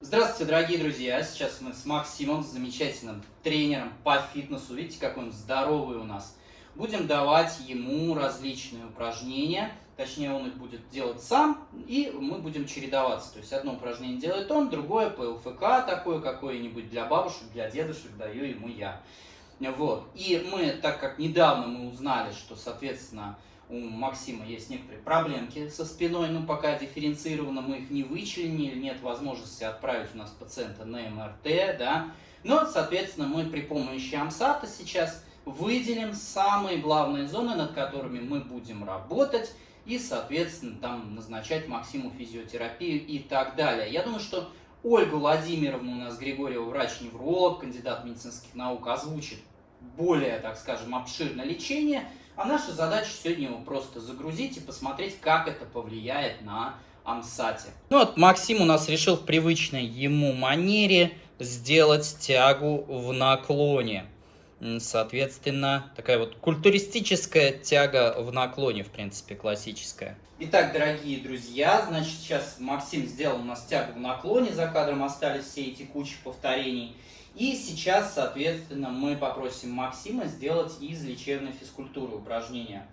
Здравствуйте, дорогие друзья! Сейчас мы с Максимом, замечательным тренером по фитнесу. Видите, какой он здоровый у нас. Будем давать ему различные упражнения. Точнее, он их будет делать сам, и мы будем чередоваться. То есть, одно упражнение делает он, другое по ЛФК такое какое-нибудь для бабушек, для дедушек даю ему я. Вот. И мы, так как недавно мы узнали, что, соответственно, у Максима есть некоторые проблемки со спиной, но пока дифференцированно мы их не вычленили, нет возможности отправить у нас пациента на МРТ, да. Но, соответственно, мы при помощи Амсата сейчас выделим самые главные зоны, над которыми мы будем работать, и, соответственно, там назначать Максиму физиотерапию и так далее. Я думаю, что Ольга Владимировна у нас Григорьева, врач-невролог, кандидат медицинских наук, озвучит более, так скажем, обширное лечение, а наша задача сегодня его просто загрузить и посмотреть, как это повлияет на Амсате. Ну вот Максим у нас решил в привычной ему манере сделать тягу в наклоне. Соответственно, такая вот культуристическая тяга в наклоне, в принципе, классическая. Итак, дорогие друзья, значит, сейчас Максим сделал у нас тягу в наклоне, за кадром остались все эти кучи повторений. И сейчас, соответственно, мы попросим Максима сделать из лечебной физкультуры упражнения.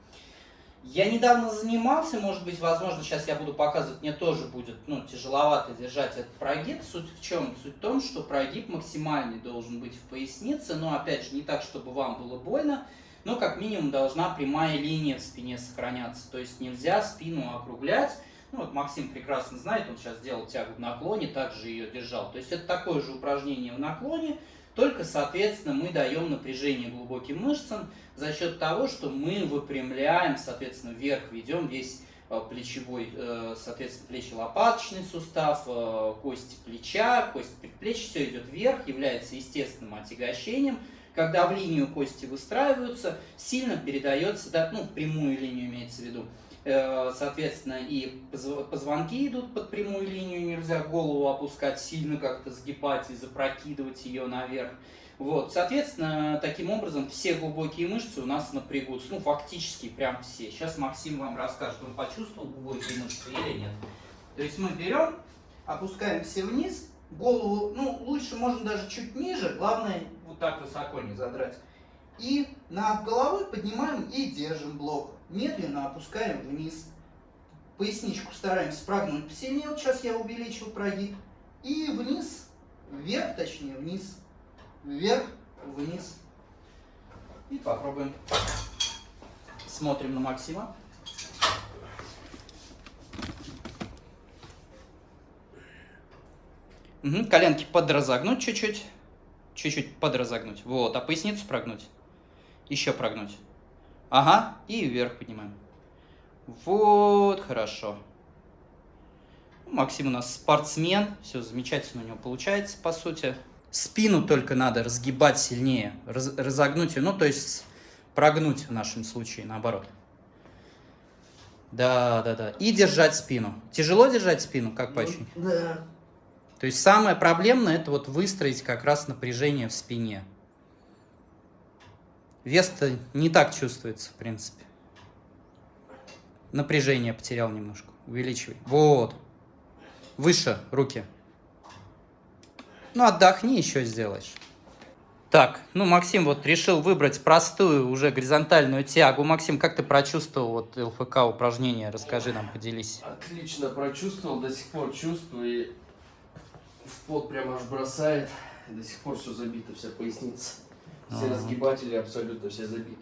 Я недавно занимался, может быть, возможно, сейчас я буду показывать, мне тоже будет ну, тяжеловато держать этот прогиб. Суть в чем? Суть в том, что прогиб максимальный должен быть в пояснице, но, опять же, не так, чтобы вам было больно, но как минимум должна прямая линия в спине сохраняться. То есть нельзя спину округлять, ну, вот Максим прекрасно знает, он сейчас делал тягу в наклоне, также ее держал. То есть это такое же упражнение в наклоне, только, соответственно, мы даем напряжение глубоким мышцам за счет того, что мы выпрямляем, соответственно, вверх ведем весь э, плечевой, э, соответственно, плечи-лопаточный сустав, э, кости плеча, кость предплечья, все идет вверх, является естественным отягощением. Когда в линию кости выстраиваются, сильно передается, да, ну, прямую линию имеется в виду, соответственно, и позвонки идут под прямую линию, нельзя голову опускать сильно, как-то сгибать и запрокидывать ее наверх. Вот, соответственно, таким образом все глубокие мышцы у нас напрягутся, ну, фактически прям все. Сейчас Максим вам расскажет, он почувствовал глубокие мышцы или нет. То есть мы берем, опускаемся вниз, голову, ну, лучше можно даже чуть ниже, главное вот так высоко не задрать. И над головой поднимаем и держим блок медленно опускаем вниз. Поясничку стараемся прогнуть посильнее. Вот сейчас я увеличил прогиб. И вниз, вверх, точнее, вниз, вверх, вниз. И попробуем. Смотрим на Максима. Угу, коленки подразогнуть чуть-чуть. Чуть-чуть подразогнуть. Вот, а поясницу прогнуть. Еще прогнуть. Ага, и вверх поднимаем. Вот, хорошо. Максим у нас спортсмен, все замечательно у него получается, по сути. Спину только надо разгибать сильнее, раз, разогнуть ее, ну, то есть прогнуть в нашем случае, наоборот. Да, да, да. И держать спину. Тяжело держать спину, как ну, Да. То есть самое проблемное, это вот выстроить как раз напряжение в спине. Вес-то не так чувствуется, в принципе. Напряжение потерял немножко. Увеличивай. Вот. Выше руки. Ну, отдохни, еще сделаешь. Так, ну, Максим вот решил выбрать простую уже горизонтальную тягу. Максим, как ты прочувствовал вот ЛФК упражнение? Расскажи нам, поделись. Отлично прочувствовал, до сих пор чувствую. И в пот прямо аж бросает. До сих пор все забито, вся поясница. Все разгибатели абсолютно все забиты.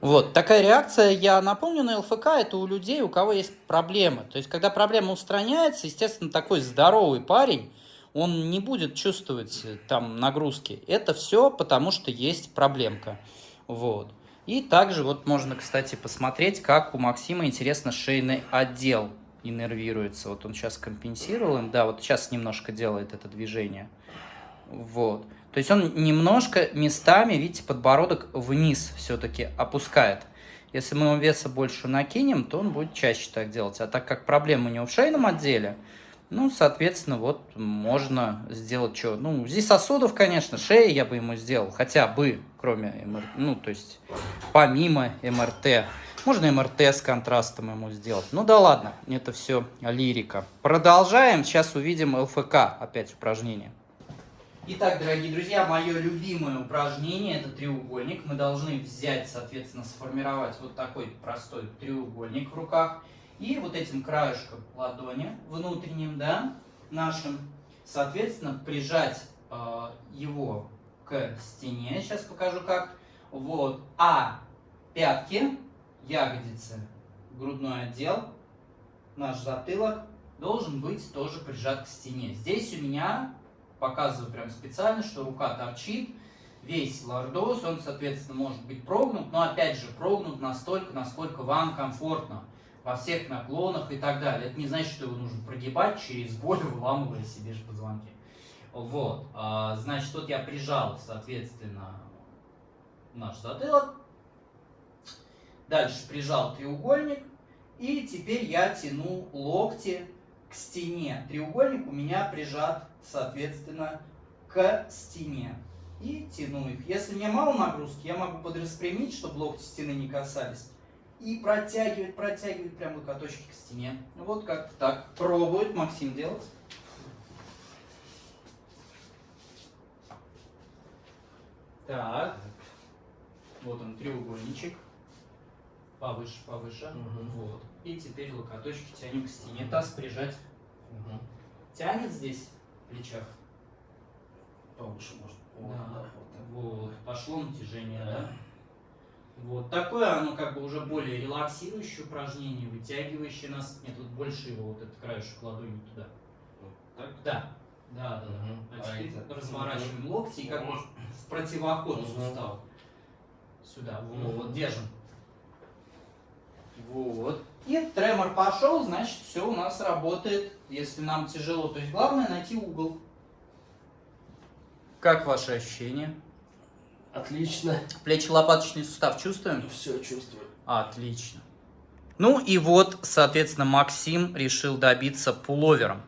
Вот, такая реакция, я напомню, на ЛФК, это у людей, у кого есть проблемы. То есть, когда проблема устраняется, естественно, такой здоровый парень, он не будет чувствовать э, там нагрузки. Это все потому, что есть проблемка. Вот. И также вот можно, кстати, посмотреть, как у Максима, интересно, шейный отдел иннервируется. Вот он сейчас компенсировал им, да, вот сейчас немножко делает это движение. Вот. То есть он немножко местами, видите, подбородок вниз все-таки опускает. Если мы ему веса больше накинем, то он будет чаще так делать. А так как проблема у него в шейном отделе, ну, соответственно, вот можно сделать что? Ну, здесь сосудов, конечно, шеи я бы ему сделал, хотя бы, кроме МРТ, ну, то есть помимо МРТ. Можно МРТ с контрастом ему сделать. Ну да ладно, это все лирика. Продолжаем. Сейчас увидим ЛФК. Опять упражнение. Итак, дорогие друзья, мое любимое упражнение – это треугольник. Мы должны взять, соответственно, сформировать вот такой простой треугольник в руках. И вот этим краешком ладони внутренним, да, нашим, соответственно, прижать э, его к стене. Сейчас покажу как. Вот. А пятки, ягодицы, грудной отдел, наш затылок должен быть тоже прижат к стене. Здесь у меня, показываю прям специально, что рука торчит, весь лордоз, он, соответственно, может быть прогнут, но опять же прогнут настолько, насколько вам комфортно во всех наклонах и так далее. Это не значит, что его нужно прогибать через боль, выламывая себе же позвонки. Вот, а, значит, тут я прижал, соответственно, наш затылок. Дальше прижал треугольник. И теперь я тяну локти к стене. Треугольник у меня прижат, соответственно, к стене. И тяну их. Если мне мало нагрузки, я могу подраспрямить, чтобы локти стены не касались. И протягивать, протягивать прям локоточки к стене. Вот как так. Пробует Максим делать. Так. Вот он, треугольничек. Повыше, повыше. Угу. Вот. И теперь локоточки тянем к стене. Таз прижать. Угу. Тянет здесь плечах. Повыше может. Вот, да. вот, вот. Пошло натяжение, да. да? Вот. Такое оно как бы уже более релаксирующее упражнение, вытягивающее нас. Нет, вот больше его вот этот краешек ладони туда. Вот так? Да. Да, да, да. Угу. А, теперь разворачиваем локти и как бы в противоход сустав. Сюда. Вот, вот, держим. Вот. И тремор пошел, значит, все у нас работает. Если нам тяжело, то есть главное найти угол. Как ваши ощущения? Отлично. Плечи-лопаточный сустав чувствуем? Все чувствую. Отлично. Ну и вот, соответственно, Максим решил добиться пуловером.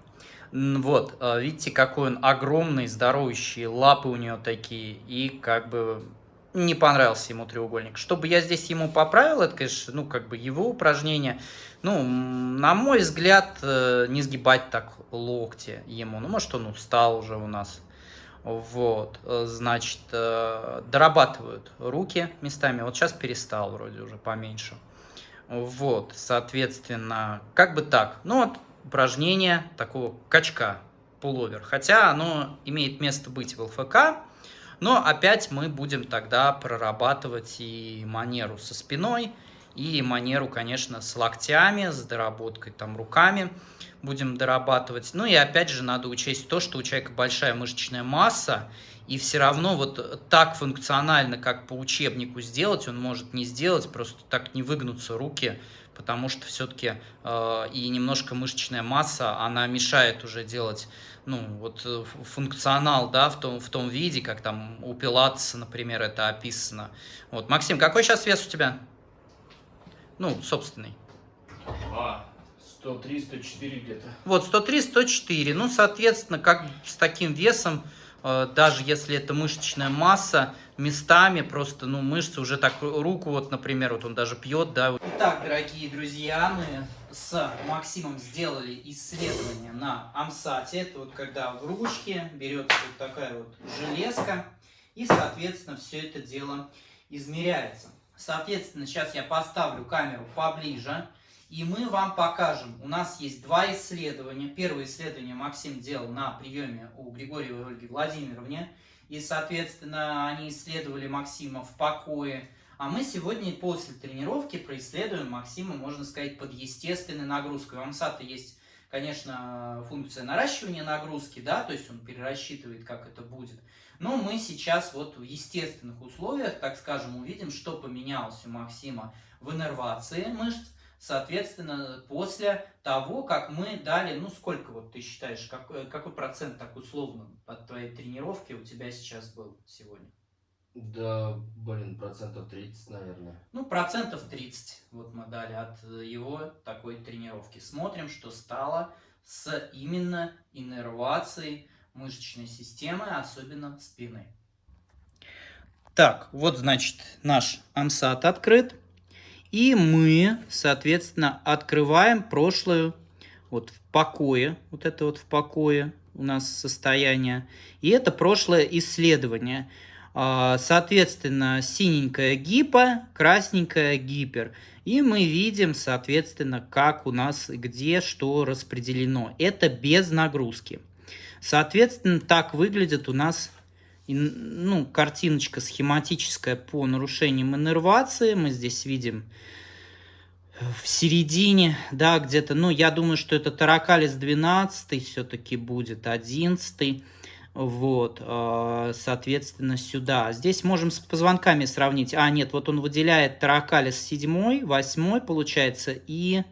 Вот, э, видите, какой он огромный, здоровущий, лапы у него такие, и как бы не понравился ему треугольник. Чтобы я здесь ему поправил, это, конечно, ну, как бы его упражнение. Ну, на мой взгляд, э, не сгибать так локти ему. Ну, может, он устал уже у нас. Вот, э, значит, дорабатывают руки местами. Вот сейчас перестал вроде уже поменьше. Вот, соответственно, как бы так. Ну, вот упражнение такого качка пуловер. Хотя оно имеет место быть в ЛФК, но опять мы будем тогда прорабатывать и манеру со спиной, и манеру, конечно, с локтями, с доработкой там руками будем дорабатывать. Ну и опять же надо учесть то, что у человека большая мышечная масса, и все равно вот так функционально, как по учебнику сделать, он может не сделать, просто так не выгнутся руки, потому что все-таки э, и немножко мышечная масса, она мешает уже делать ну, вот э, функционал, да, в том, в том виде, как там у Пилатеса, например, это описано. Вот, Максим, какой сейчас вес у тебя? Ну, собственный. А, 103-104 где-то. Вот, 103-104. Ну, соответственно, как с таким весом Э, даже если это мышечная масса, местами просто, ну, мышцы уже так, руку вот, например, вот он даже пьет, да. Итак, дорогие друзья, мы с Максимом сделали исследование на Амсате. Это вот когда в ручке берется вот такая вот железка, и, соответственно, все это дело измеряется. Соответственно, сейчас я поставлю камеру поближе. И мы вам покажем. У нас есть два исследования. Первое исследование Максим делал на приеме у Григорьевой Ольги Владимировне. И, соответственно, они исследовали Максима в покое. А мы сегодня после тренировки происследуем Максима, можно сказать, под естественной нагрузкой. У Амсата есть, конечно, функция наращивания нагрузки, да, то есть он перерасчитывает, как это будет. Но мы сейчас вот в естественных условиях, так скажем, увидим, что поменялось у Максима в иннервации мышц, соответственно, после того, как мы дали, ну, сколько вот ты считаешь, какой, какой процент так условно от твоей тренировки у тебя сейчас был сегодня? Да, блин, процентов 30, наверное. Ну, процентов 30 вот мы дали от его такой тренировки. Смотрим, что стало с именно иннервацией мышечной системы, особенно спины. Так, вот, значит, наш амсат открыт. И мы, соответственно, открываем прошлую вот в покое, вот это вот в покое у нас состояние. И это прошлое исследование. А, соответственно, синенькая гипо, красненькая гипер. И мы видим, соответственно, как у нас, где что распределено. Это без нагрузки. Соответственно, так выглядит у нас ну, картиночка схематическая по нарушениям иннервации. Мы здесь видим в середине, да, где-то, ну, я думаю, что это таракалис 12 все-таки будет, 11 вот, а, соответственно, сюда. Здесь можем с позвонками сравнить. А, нет, вот он выделяет таракалис 7, 8 получается, и,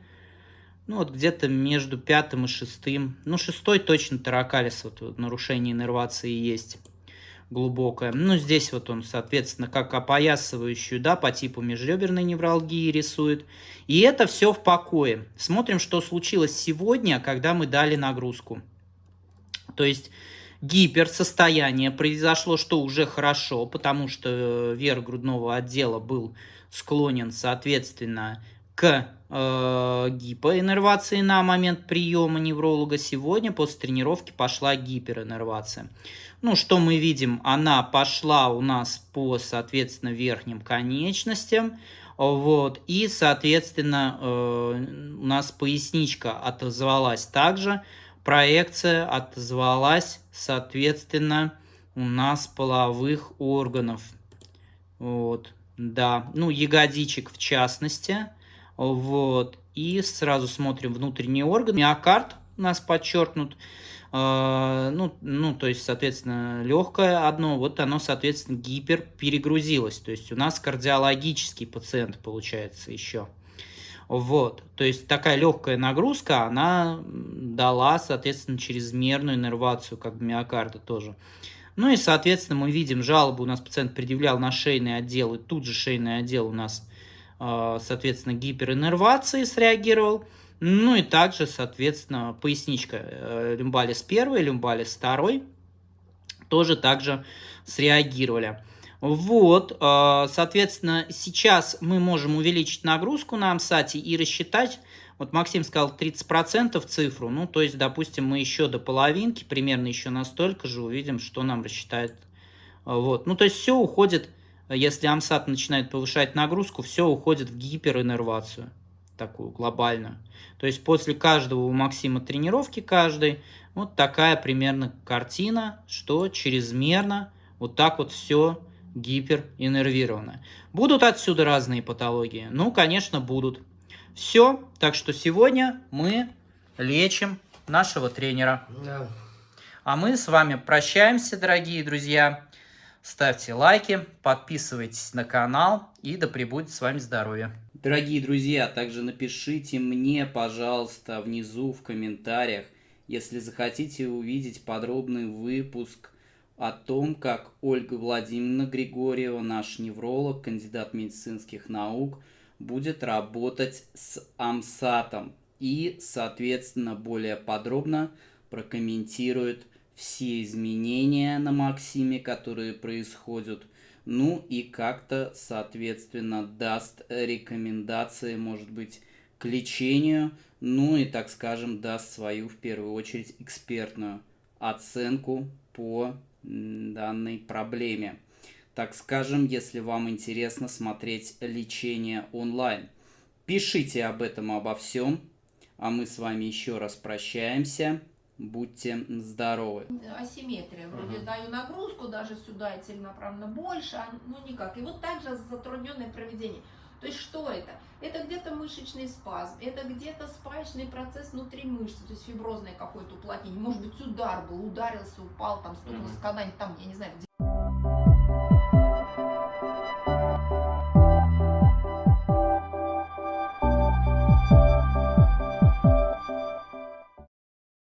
ну, вот где-то между пятым и шестым. Ну, шестой точно таракалис, вот нарушение иннервации есть глубокое. Ну, здесь вот он, соответственно, как опоясывающую, да, по типу межреберной невралгии рисует. И это все в покое. Смотрим, что случилось сегодня, когда мы дали нагрузку. То есть гиперсостояние произошло, что уже хорошо, потому что верх грудного отдела был склонен, соответственно, к э, гипоиннервации на момент приема невролога. Сегодня после тренировки пошла гипериннервация. Ну, что мы видим? Она пошла у нас по, соответственно, верхним конечностям. Вот, и, соответственно, э, у нас поясничка отозвалась также проекция отозвалась, соответственно, у нас половых органов. Вот, да, ну, ягодичек в частности. Вот, и сразу смотрим внутренний орган. Миокард у нас подчеркнут. Э, ну, ну, то есть, соответственно, легкое одно, вот оно, соответственно, гипер перегрузилось. То есть у нас кардиологический пациент получается еще. Вот, то есть такая легкая нагрузка, она дала, соответственно, чрезмерную иннервацию как бы миокарда тоже. Ну и, соответственно, мы видим жалобу, у нас пациент предъявлял на шейный отдел, и тут же шейный отдел у нас, а, соответственно, гипериннервации среагировал. Ну и также, соответственно, поясничка э, люмбалис 1, люмбалис 2 тоже также среагировали. Вот, э, соответственно, сейчас мы можем увеличить нагрузку на амсате и рассчитать, вот Максим сказал 30% цифру, ну, то есть, допустим, мы еще до половинки, примерно еще настолько же увидим, что нам рассчитает. Вот, ну, то есть все уходит, если амсат начинает повышать нагрузку, все уходит в гипериннервацию, такую глобальную. То есть после каждого у Максима тренировки каждой, вот такая примерно картина, что чрезмерно вот так вот все гипериннервированная. Будут отсюда разные патологии? Ну, конечно, будут. Все, так что сегодня мы лечим нашего тренера. Да. А мы с вами прощаемся, дорогие друзья. Ставьте лайки, подписывайтесь на канал и да пребудет с вами здоровье. Дорогие друзья, также напишите мне, пожалуйста, внизу в комментариях, если захотите увидеть подробный выпуск о том, как Ольга Владимировна Григорьева, наш невролог, кандидат медицинских наук, будет работать с АМСАТом и, соответственно, более подробно прокомментирует все изменения на Максиме, которые происходят, ну и как-то, соответственно, даст рекомендации, может быть, к лечению, ну и, так скажем, даст свою, в первую очередь, экспертную оценку по данной проблеме. Так скажем, если вам интересно смотреть лечение онлайн. Пишите об этом, обо всем. А мы с вами еще раз прощаемся. Будьте здоровы. Асимметрия. Вроде угу. даю нагрузку даже сюда и целенаправленно больше, а ну никак. И вот также затрудненное проведение. То есть что это? Это где-то мышечный спазм, это где-то спаечный процесс внутри мышцы, то есть фиброзное какое-то уплотнение. Может быть, удар был, ударился, упал, там стукнулся mm-hmm. когда-нибудь там, я не знаю,